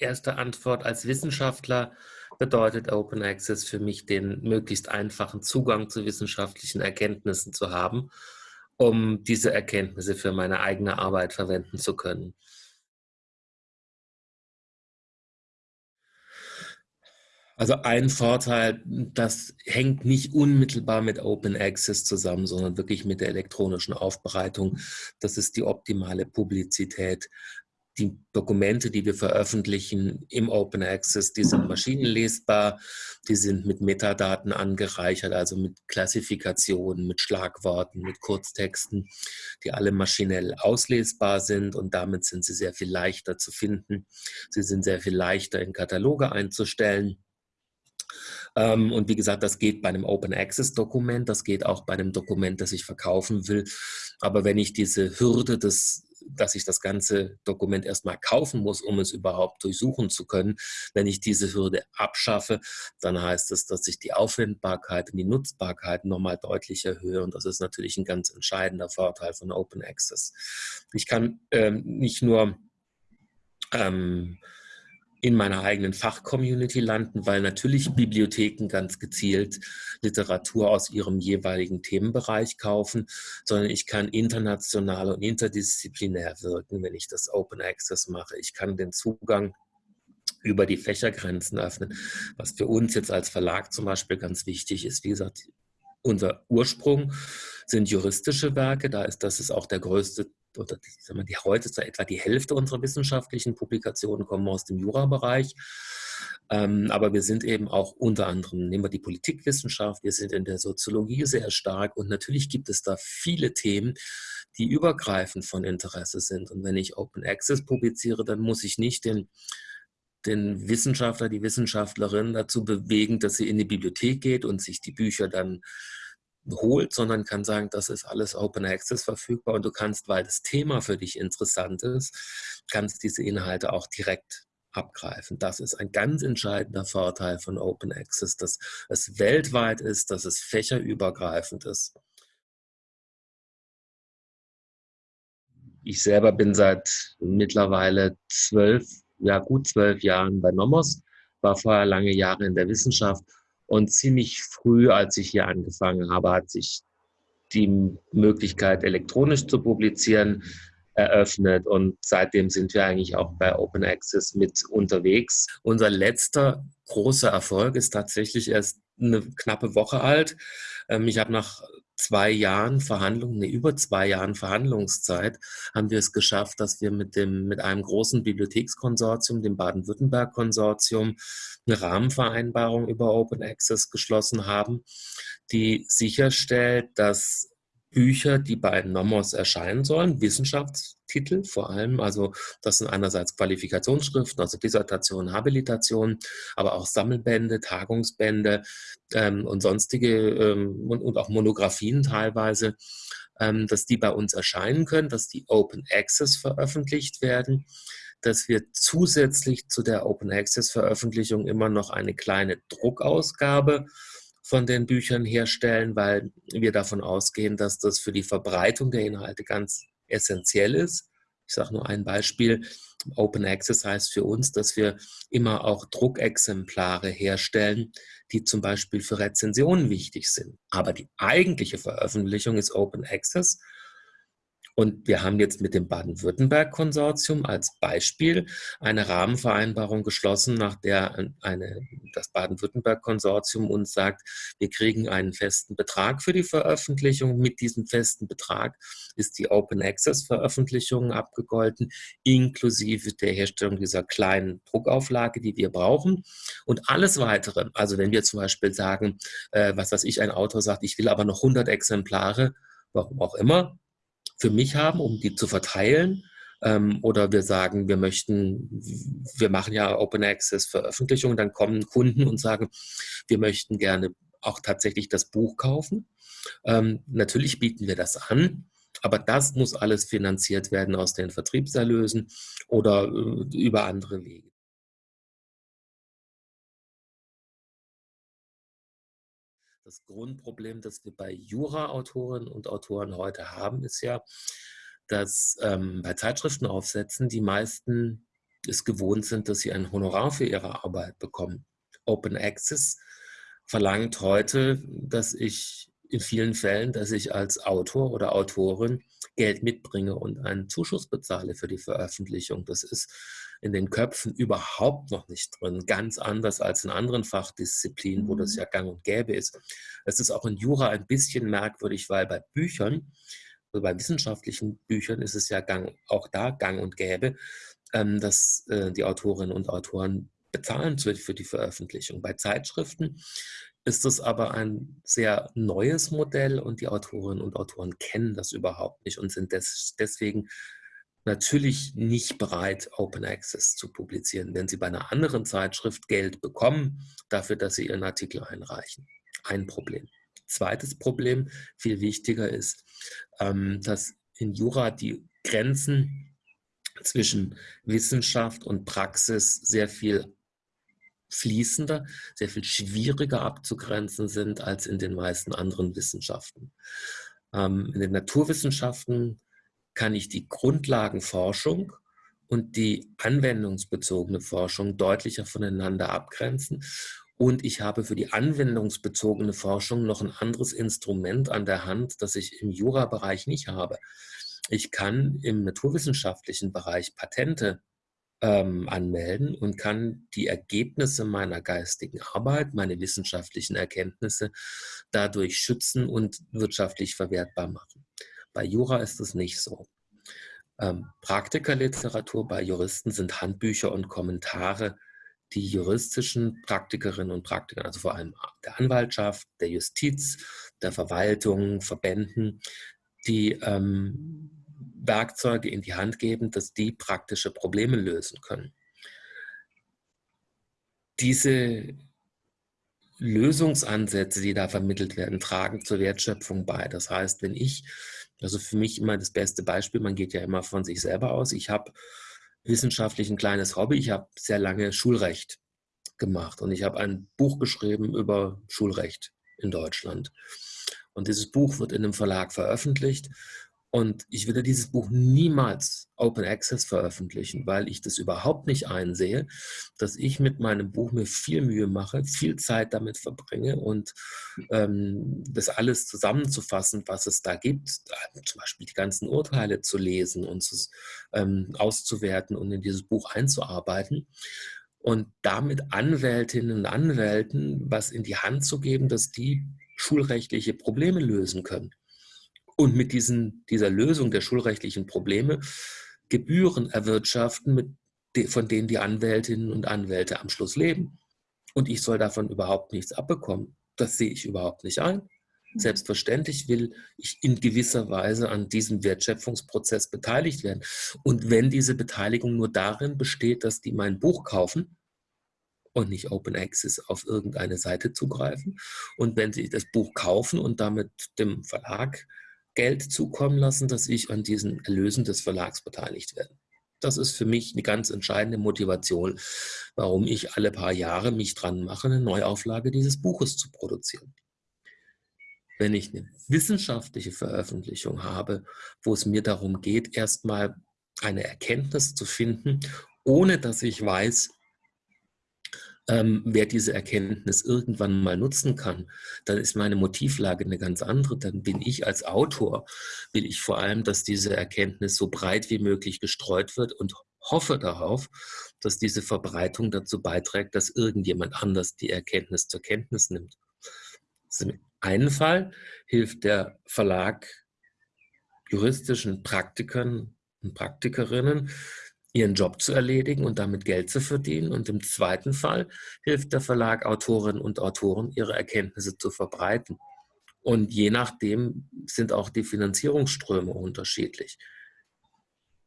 erste Antwort als Wissenschaftler bedeutet Open Access für mich, den möglichst einfachen Zugang zu wissenschaftlichen Erkenntnissen zu haben, um diese Erkenntnisse für meine eigene Arbeit verwenden zu können. Also ein Vorteil, das hängt nicht unmittelbar mit Open Access zusammen, sondern wirklich mit der elektronischen Aufbereitung. Das ist die optimale Publizität die Dokumente, die wir veröffentlichen im Open Access, die sind maschinenlesbar, die sind mit Metadaten angereichert, also mit Klassifikationen, mit Schlagworten, mit Kurztexten, die alle maschinell auslesbar sind und damit sind sie sehr viel leichter zu finden. Sie sind sehr viel leichter in Kataloge einzustellen. Ähm, und wie gesagt, das geht bei einem Open Access Dokument, das geht auch bei einem Dokument, das ich verkaufen will. Aber wenn ich diese Hürde des dass ich das ganze Dokument erstmal kaufen muss, um es überhaupt durchsuchen zu können. Wenn ich diese Hürde abschaffe, dann heißt es, dass ich die Aufwendbarkeit und die Nutzbarkeit nochmal deutlich erhöhe. Und das ist natürlich ein ganz entscheidender Vorteil von Open Access. Ich kann ähm, nicht nur ähm, in meiner eigenen Fachcommunity landen, weil natürlich Bibliotheken ganz gezielt Literatur aus ihrem jeweiligen Themenbereich kaufen, sondern ich kann international und interdisziplinär wirken, wenn ich das Open Access mache. Ich kann den Zugang über die Fächergrenzen öffnen, was für uns jetzt als Verlag zum Beispiel ganz wichtig ist. Wie gesagt, unser Ursprung sind juristische Werke, da ist das ist auch der größte oder die, die heute ist etwa die Hälfte unserer wissenschaftlichen Publikationen kommen aus dem Jurabereich. Ähm, aber wir sind eben auch unter anderem, nehmen wir die Politikwissenschaft, wir sind in der Soziologie sehr stark und natürlich gibt es da viele Themen, die übergreifend von Interesse sind. Und wenn ich Open Access publiziere, dann muss ich nicht den, den Wissenschaftler, die Wissenschaftlerin dazu bewegen, dass sie in die Bibliothek geht und sich die Bücher dann holt, sondern kann sagen, das ist alles Open Access verfügbar und du kannst, weil das Thema für dich interessant ist, kannst diese Inhalte auch direkt abgreifen. Das ist ein ganz entscheidender Vorteil von Open Access, dass es weltweit ist, dass es fächerübergreifend ist. Ich selber bin seit mittlerweile zwölf, ja gut zwölf Jahren bei Nomos, war vorher lange Jahre in der Wissenschaft und ziemlich früh, als ich hier angefangen habe, hat sich die Möglichkeit, elektronisch zu publizieren, eröffnet. Und seitdem sind wir eigentlich auch bei Open Access mit unterwegs. Unser letzter großer Erfolg ist tatsächlich erst eine knappe Woche alt. Ähm, ich habe nach zwei Jahren Verhandlungen, nee, über zwei Jahren Verhandlungszeit, haben wir es geschafft, dass wir mit, dem, mit einem großen Bibliothekskonsortium, dem Baden-Württemberg-Konsortium, eine Rahmenvereinbarung über Open Access geschlossen haben, die sicherstellt, dass Bücher, die bei Nomos erscheinen sollen, Wissenschaftstitel vor allem, also das sind einerseits Qualifikationsschriften, also Dissertationen, Habilitationen, aber auch Sammelbände, Tagungsbände ähm, und sonstige ähm, und, und, auch Monographien teilweise, ähm, dass die bei uns erscheinen können, dass die Open Access veröffentlicht werden, dass wir zusätzlich zu der Open Access Veröffentlichung immer noch eine kleine Druckausgabe von den Büchern herstellen, weil wir davon ausgehen, dass das für die Verbreitung der Inhalte ganz essentiell ist. Ich sage nur ein Beispiel. Open Access heißt für uns, dass wir immer auch Druckexemplare herstellen, die zum Beispiel für Rezensionen wichtig sind. Aber die eigentliche Veröffentlichung ist Open Access und wir haben jetzt mit dem Baden-Württemberg-Konsortium als Beispiel eine Rahmenvereinbarung geschlossen, nach der eine, das Baden-Württemberg-Konsortium uns sagt, wir kriegen einen festen Betrag für die Veröffentlichung. Mit diesem festen Betrag ist die Open Access-Veröffentlichung abgegolten, inklusive der Herstellung dieser kleinen Druckauflage, die wir brauchen. Und alles Weitere, also wenn wir zum Beispiel sagen, äh, was weiß ich, ein Autor sagt, ich will aber noch 100 Exemplare, warum auch immer, für mich haben, um die zu verteilen. Ähm, oder wir sagen, wir möchten, wir machen ja Open Access Veröffentlichungen, dann kommen Kunden und sagen, wir möchten gerne auch tatsächlich das Buch kaufen. Ähm, natürlich bieten wir das an, aber das muss alles finanziert werden aus den Vertriebserlösen oder äh, über andere Wege. Das Grundproblem, das wir bei Jura-Autorinnen und Autoren heute haben, ist ja, dass ähm, bei Zeitschriftenaufsätzen die meisten es gewohnt sind, dass sie ein Honorar für ihre Arbeit bekommen. Open Access verlangt heute, dass ich in vielen Fällen, dass ich als Autor oder Autorin Geld mitbringe und einen Zuschuss bezahle für die Veröffentlichung. Das ist in den Köpfen überhaupt noch nicht drin. Ganz anders als in anderen Fachdisziplinen, wo das mhm. ja gang und gäbe ist. Es ist auch in Jura ein bisschen merkwürdig, weil bei Büchern, also bei wissenschaftlichen Büchern ist es ja gang, auch da gang und gäbe, ähm, dass äh, die Autorinnen und Autoren bezahlen für die Veröffentlichung. Bei Zeitschriften ist es aber ein sehr neues Modell und die Autorinnen und Autoren kennen das überhaupt nicht und sind des, deswegen natürlich nicht bereit, Open Access zu publizieren, wenn sie bei einer anderen Zeitschrift Geld bekommen dafür, dass sie ihren Artikel einreichen. Ein Problem. Zweites Problem, viel wichtiger ist, ähm, dass in Jura die Grenzen zwischen Wissenschaft und Praxis sehr viel fließender, sehr viel schwieriger abzugrenzen sind als in den meisten anderen Wissenschaften. Ähm, in den Naturwissenschaften kann ich die Grundlagenforschung und die anwendungsbezogene Forschung deutlicher voneinander abgrenzen. Und ich habe für die anwendungsbezogene Forschung noch ein anderes Instrument an der Hand, das ich im Jura-Bereich nicht habe. Ich kann im naturwissenschaftlichen Bereich Patente ähm, anmelden und kann die Ergebnisse meiner geistigen Arbeit, meine wissenschaftlichen Erkenntnisse dadurch schützen und wirtschaftlich verwertbar machen. Bei Jura ist es nicht so. Ähm, Praktikerliteratur bei Juristen sind Handbücher und Kommentare, die juristischen Praktikerinnen und Praktiker, also vor allem der Anwaltschaft, der Justiz, der Verwaltung, Verbänden, die ähm, Werkzeuge in die Hand geben, dass die praktische Probleme lösen können. Diese Lösungsansätze, die da vermittelt werden, tragen zur Wertschöpfung bei. Das heißt, wenn ich, also für mich immer das beste Beispiel, man geht ja immer von sich selber aus, ich habe wissenschaftlich ein kleines Hobby, ich habe sehr lange Schulrecht gemacht und ich habe ein Buch geschrieben über Schulrecht in Deutschland. Und dieses Buch wird in einem Verlag veröffentlicht und ich würde dieses Buch niemals Open Access veröffentlichen, weil ich das überhaupt nicht einsehe, dass ich mit meinem Buch mir viel Mühe mache, viel Zeit damit verbringe und ähm, das alles zusammenzufassen, was es da gibt, zum Beispiel die ganzen Urteile zu lesen und zu, ähm, auszuwerten und in dieses Buch einzuarbeiten und damit Anwältinnen und Anwälten was in die Hand zu geben, dass die schulrechtliche Probleme lösen können und mit diesen, dieser Lösung der schulrechtlichen Probleme Gebühren erwirtschaften, mit, von denen die Anwältinnen und Anwälte am Schluss leben. Und ich soll davon überhaupt nichts abbekommen. Das sehe ich überhaupt nicht ein. Selbstverständlich will ich in gewisser Weise an diesem Wertschöpfungsprozess beteiligt werden. Und wenn diese Beteiligung nur darin besteht, dass die mein Buch kaufen und nicht Open Access auf irgendeine Seite zugreifen, und wenn sie das Buch kaufen und damit dem Verlag Geld zukommen lassen, dass ich an diesen Erlösen des Verlags beteiligt werde. Das ist für mich eine ganz entscheidende Motivation, warum ich alle paar Jahre mich dran mache, eine Neuauflage dieses Buches zu produzieren. Wenn ich eine wissenschaftliche Veröffentlichung habe, wo es mir darum geht, erstmal eine Erkenntnis zu finden, ohne dass ich weiß, ähm, wer diese Erkenntnis irgendwann mal nutzen kann, dann ist meine Motivlage eine ganz andere. Dann bin ich als Autor, will ich vor allem, dass diese Erkenntnis so breit wie möglich gestreut wird und hoffe darauf, dass diese Verbreitung dazu beiträgt, dass irgendjemand anders die Erkenntnis zur Kenntnis nimmt. Im einen Fall hilft der Verlag juristischen Praktikern und Praktikerinnen, ihren Job zu erledigen und damit Geld zu verdienen. Und im zweiten Fall hilft der Verlag Autorinnen und Autoren, ihre Erkenntnisse zu verbreiten. Und je nachdem sind auch die Finanzierungsströme unterschiedlich.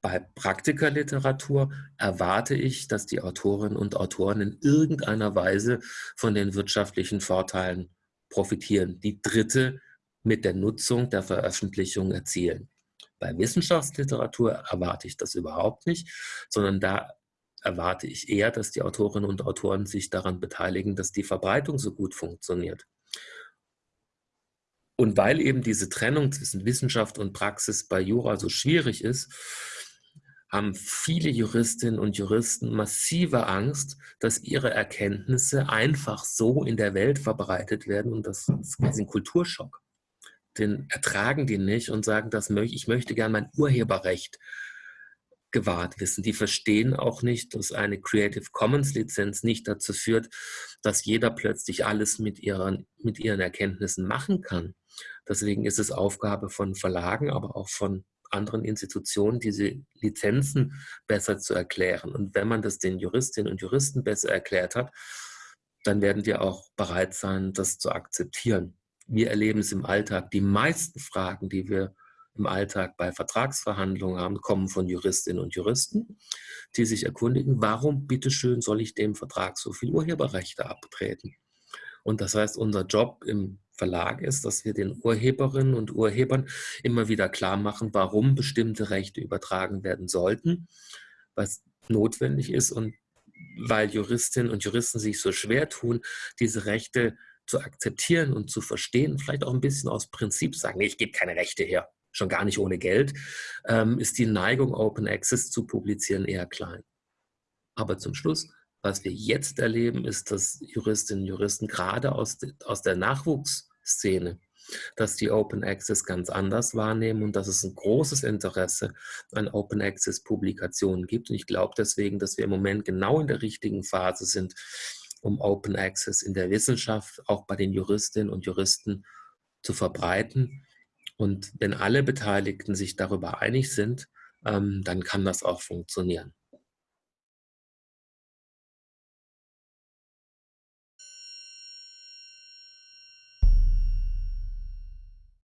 Bei Praktikerliteratur erwarte ich, dass die Autorinnen und Autoren in irgendeiner Weise von den wirtschaftlichen Vorteilen profitieren, die Dritte mit der Nutzung der Veröffentlichung erzielen. Bei Wissenschaftsliteratur erwarte ich das überhaupt nicht, sondern da erwarte ich eher, dass die Autorinnen und Autoren sich daran beteiligen, dass die Verbreitung so gut funktioniert. Und weil eben diese Trennung zwischen Wissenschaft und Praxis bei Jura so schwierig ist, haben viele Juristinnen und Juristen massive Angst, dass ihre Erkenntnisse einfach so in der Welt verbreitet werden und das ist ein Kulturschock. Den ertragen die nicht und sagen, das möchte, ich möchte gerne mein Urheberrecht gewahrt wissen. Die verstehen auch nicht, dass eine Creative Commons Lizenz nicht dazu führt, dass jeder plötzlich alles mit ihren, mit ihren Erkenntnissen machen kann. Deswegen ist es Aufgabe von Verlagen, aber auch von anderen Institutionen, diese Lizenzen besser zu erklären. Und wenn man das den Juristinnen und Juristen besser erklärt hat, dann werden die auch bereit sein, das zu akzeptieren. Wir erleben es im Alltag. Die meisten Fragen, die wir im Alltag bei Vertragsverhandlungen haben, kommen von Juristinnen und Juristen, die sich erkundigen, warum bitteschön soll ich dem Vertrag so viel Urheberrechte abtreten? Und das heißt, unser Job im Verlag ist, dass wir den Urheberinnen und Urhebern immer wieder klar machen, warum bestimmte Rechte übertragen werden sollten, was notwendig ist und weil Juristinnen und Juristen sich so schwer tun, diese Rechte zu akzeptieren und zu verstehen, vielleicht auch ein bisschen aus Prinzip sagen, nee, ich gebe keine Rechte her schon gar nicht ohne Geld, ähm, ist die Neigung, Open Access zu publizieren eher klein. Aber zum Schluss, was wir jetzt erleben, ist, dass Juristinnen und Juristen gerade aus, de, aus der Nachwuchsszene, dass die Open Access ganz anders wahrnehmen und dass es ein großes Interesse an Open Access Publikationen gibt. Und ich glaube deswegen, dass wir im Moment genau in der richtigen Phase sind, um Open Access in der Wissenschaft, auch bei den Juristinnen und Juristen zu verbreiten und wenn alle Beteiligten sich darüber einig sind, ähm, dann kann das auch funktionieren.